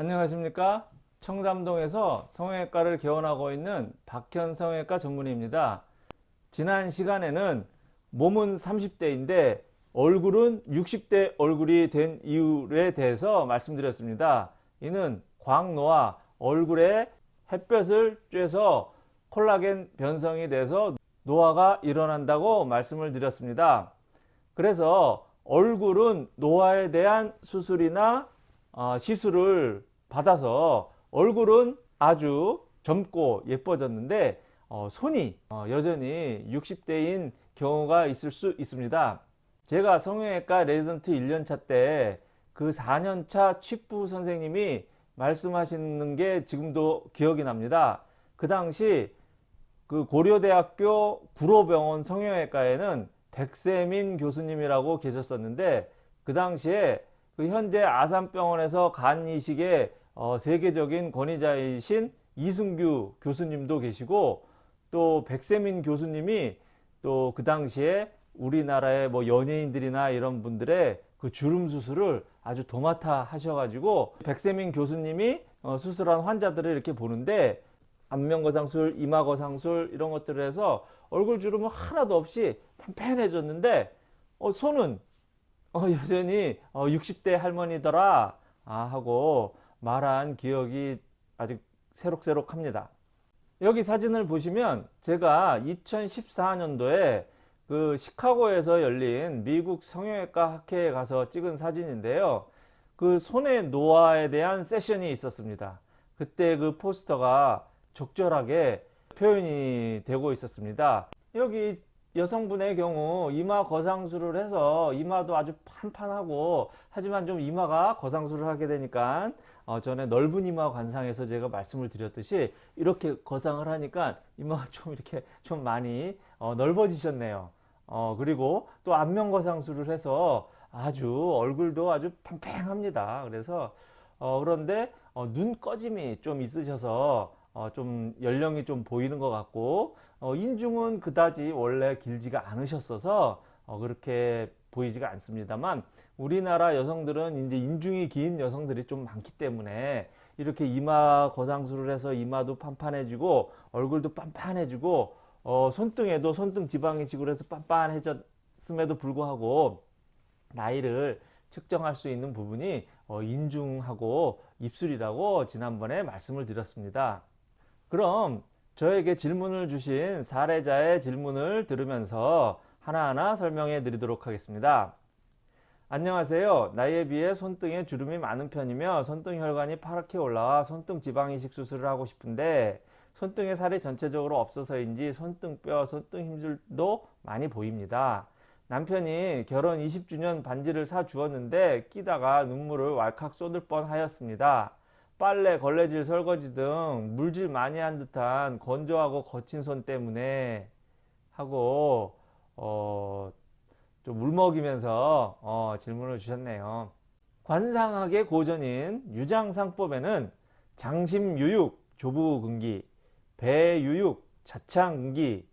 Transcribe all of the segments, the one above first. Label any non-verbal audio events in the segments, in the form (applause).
안녕하십니까? 청담동에서 성형외과를 개원하고 있는 박현 성형외과 전문의입니다. 지난 시간에는 몸은 30대인데 얼굴은 60대 얼굴이 된 이유에 대해서 말씀드렸습니다. 이는 광노화 얼굴에 햇볕을 쬐서 콜라겐 변성이 돼서 노화가 일어난다고 말씀을 드렸습니다. 그래서 얼굴은 노화에 대한 수술이나 어, 시술을 받아서 얼굴은 아주 젊고 예뻐졌는데 어, 손이 어, 여전히 60대인 경우가 있을 수 있습니다. 제가 성형외과 레지던트 1년차 때 그 4년차 chief 선생님이 말씀하시는 게 지금도 기억이 납니다. 그 당시 그 고려대학교 구로병원 성형외과에는 백세민 교수님이라고 계셨었는데 그 당시에 그 현재 아산병원에서 간 이식의 어, 세계적인 권위자이신 이승규 교수님도 계시고 또 백세민 교수님이 또 그 당시에 우리나라의 뭐 연예인들이나 이런 분들의 그 주름 수술을 아주 도맡아 하셔가지고 백세민 교수님이 어, 수술한 환자들을 이렇게 보는데 안면거상술, 이마거상술 이런 것들을 해서 얼굴 주름은 하나도 없이 팽팽해졌는데 어, 손은 어, 여전히 어, 60대 할머니더라 아, 하고 말한 기억이 아직 새록새록합니다. 여기 사진을 보시면 제가 2014년도에 그 시카고에서 열린 미국 성형외과 학회에 가서 찍은 사진인데요. 그 손의 노화에 대한 세션이 있었습니다. 그때 그 포스터가 적절하게 표현이 되고 있었습니다. 여기 여성분의 경우 이마 거상술을 해서 이마도 아주 판판하고 하지만 좀 이마가 거상술을 하게 되니까 어, 전에 넓은 이마 관상에서 제가 말씀을 드렸듯이 이렇게 거상을 하니까 이마가 (laughs) 좀 이렇게 좀 많이 어, 넓어지셨네요. 어, 그리고 또 안면 거상술을 해서 아주 얼굴도 아주 팽팽합니다. 그래서 어, 그런데 어, 눈 꺼짐이 좀 있으셔서 어, 좀 연령이 좀 보이는 것 같고 어, 인중은 그다지 원래 길지가 않으셨어서 어, 그렇게 보이지가 않습니다만 우리나라 여성들은 이제 인중이 긴 여성들이 좀 많기 때문에 이렇게 이마 거상술을 해서 이마도 판판해지고 얼굴도 빤빤해지고 어, 손등에도 손등 지방이 지고 그래서 빤빤해졌음에도 불구하고 나이를 측정할 수 있는 부분이 어, 인중하고 입술이라고 지난번에 말씀을 드렸습니다. 그럼 저에게 질문을 주신 사례자의 질문을 들으면서 하나하나 설명해 드리도록 하겠습니다. 안녕하세요. 나이에 비해 손등에 주름이 많은 편이며 손등 혈관이 파랗게 올라와 손등 지방 이식 수술을 하고 싶은데 손등에 살이 전체적으로 없어서인지 손등뼈, 손등 힘줄도 많이 보입니다. 남편이 결혼 20주년 반지를 사 주었는데 끼다가 눈물을 왈칵 쏟을 뻔 하였습니다. 빨래, 걸레질, 설거지 등 물질 많이 한 듯한 건조하고 거친 손 때문에 하고 어, 좀 물먹이면서 어, 질문을 주셨네요. 관상학의 고전인 유장상법에는 장심유육, 조부근기, 배유육, 자창근기,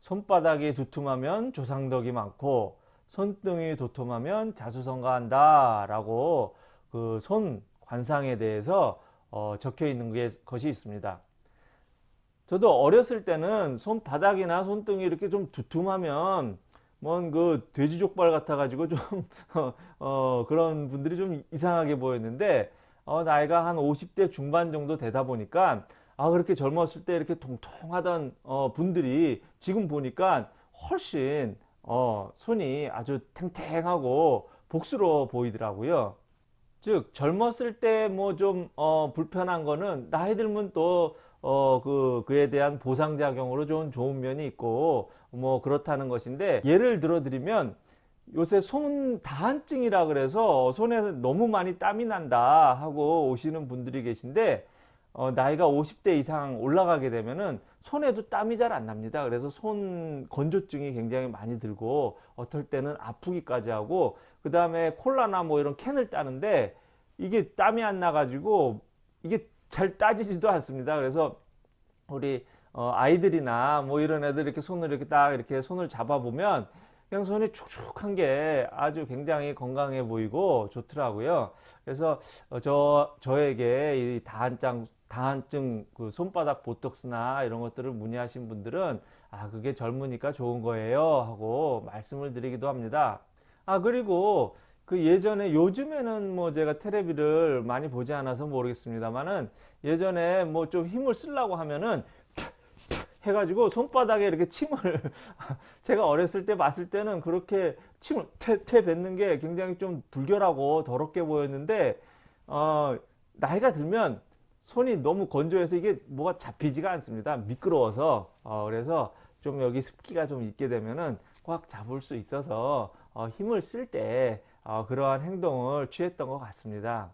손바닥이 두툼하면 조상덕이 많고 손등이 도톰하면 자수성가한다 라고 그 손 관상에 대해서 어, 적혀 있는 게, 것이 있습니다. 저도 어렸을 때는 손바닥이나 손등이 이렇게 좀 두툼하면 뭔그 돼지 족발 같아 가지고 좀 (laughs) 어, 어, 그런 분들이 좀 이상하게 보였는데 어, 나이가 한 50대 중반 정도 되다 보니까 아 그렇게 젊었을 때 이렇게 통통하던 어, 분들이 지금 보니까 훨씬 어, 손이 아주 탱탱하고 복스러워 보이더라고요. 즉 젊었을 때 뭐 좀 어, 불편한 거는 나이 들면 또 어, 그, 그에 대한 보상작용으로 좋은 좋은 면이 있고, 뭐, 그렇다는 것인데, 예를 들어 드리면, 요새 손 다한증이라 그래서 손에 너무 많이 땀이 난다 하고 오시는 분들이 계신데, 어, 나이가 50대 이상 올라가게 되면은 손에도 땀이 잘 안 납니다. 그래서 손 건조증이 굉장히 많이 들고, 어떨 때는 아프기까지 하고, 그 다음에 콜라나 뭐 이런 캔을 따는데 이게 땀이 안 나가지고 이게 잘 따지지도 않습니다. 그래서 우리 어, 아이들이나 뭐 이런 애들 이렇게 손을 이렇게 딱 이렇게 손을 잡아 보면 그냥 손이 축축한 게 아주 굉장히 건강해 보이고 좋더라고요. 그래서 어, 저 저에게 이 다한증 다한증 그 손바닥 보톡스나 이런 것들을 문의하신 분들은 아 그게 젊으니까 좋은 거예요 하고 말씀을 드리기도 합니다. 아 그리고 그 예전에 요즘에는 뭐 제가 테레비를 많이 보지 않아서 모르겠습니다만은 예전에 뭐 좀 힘을 쓰려고 하면은 해가지고 손바닥에 이렇게 침을 (laughs) 제가 어렸을 때 봤을 때는 그렇게 침을 퇴퇴 뱉는 게 굉장히 좀 불결하고 더럽게 보였는데 어 나이가 들면 손이 너무 건조해서 이게 뭐가 잡히지가 않습니다. 미끄러워서. 어 그래서 좀 여기 습기가 좀 있게 되면은 꽉 잡을 수 있어서 어 힘을 쓸때 어 그러한 행동을 취했던 것 같습니다.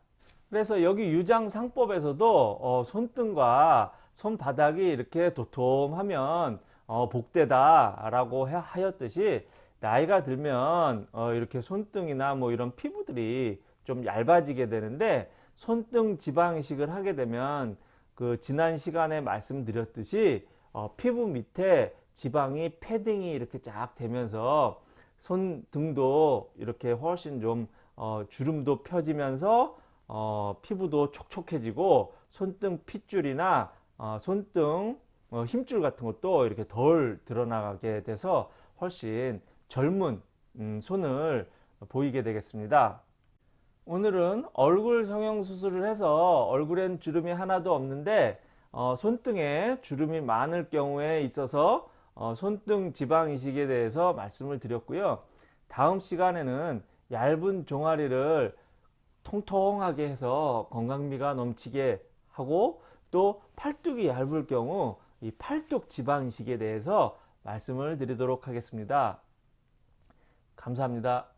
그래서 여기 유장상법에서도 어 손등과 손바닥이 이렇게 도톰하면 어, 복대다 라고 하였듯이 나이가 들면 어, 이렇게 손등이나 뭐 이런 피부들이 좀 얇아지게 되는데 손등 지방 이식을 하게 되면 그 지난 시간에 말씀드렸듯이 어, 피부 밑에 지방이 패딩이 이렇게 쫙 되면서 손 등도 이렇게 훨씬 좀 어, 주름도 펴지면서 어, 피부도 촉촉해지고 손등 핏줄이나 어, 손등 어, 힘줄 같은 것도 이렇게 덜 드러나게 돼서 훨씬 젊은 음, 손을 보이게 되겠습니다. 오늘은 얼굴 성형 수술을 해서 얼굴엔 주름이 하나도 없는데 어, 손등에 주름이 많을 경우에 있어서 어, 손등 지방 이식에 대해서 말씀을 드렸고요. 다음 시간에는 얇은 종아리를 통통하게 해서 건강미가 넘치게 하고 또 팔뚝이 얇을 경우 이 팔뚝 지방 이식에 대해서 말씀을 드리도록 하겠습니다. 감사합니다.